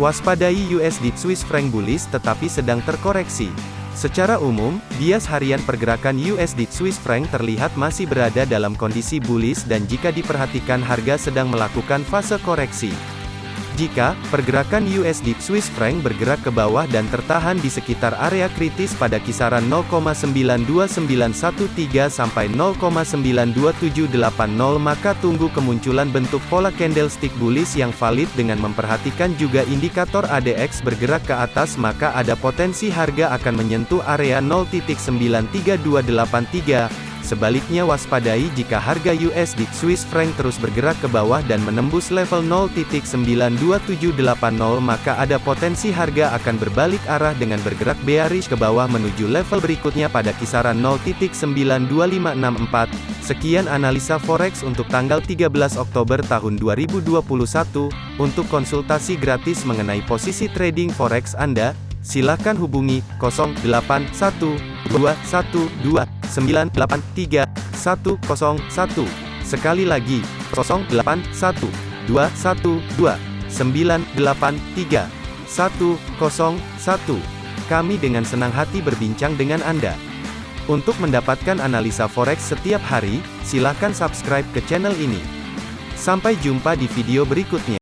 Waspadai USD Swiss franc bullish tetapi sedang terkoreksi. Secara umum, bias harian pergerakan USD Swiss franc terlihat masih berada dalam kondisi bullish dan jika diperhatikan harga sedang melakukan fase koreksi. Jika pergerakan USD Swiss franc bergerak ke bawah dan tertahan di sekitar area kritis pada kisaran 0,92913 sampai 0,92780 maka tunggu kemunculan bentuk pola candlestick bullish yang valid dengan memperhatikan juga indikator ADX bergerak ke atas maka ada potensi harga akan menyentuh area 0.93283 Sebaliknya waspadai jika harga USD Swiss franc terus bergerak ke bawah dan menembus level 0.92780 maka ada potensi harga akan berbalik arah dengan bergerak bearish ke bawah menuju level berikutnya pada kisaran 0.92564. Sekian analisa forex untuk tanggal 13 Oktober tahun 2021. Untuk konsultasi gratis mengenai posisi trading forex Anda, silakan hubungi 081212 983 101. Sekali lagi, 081 212 983 101. Kami dengan senang hati berbincang dengan Anda. Untuk mendapatkan analisa forex setiap hari, silakan subscribe ke channel ini. Sampai jumpa di video berikutnya.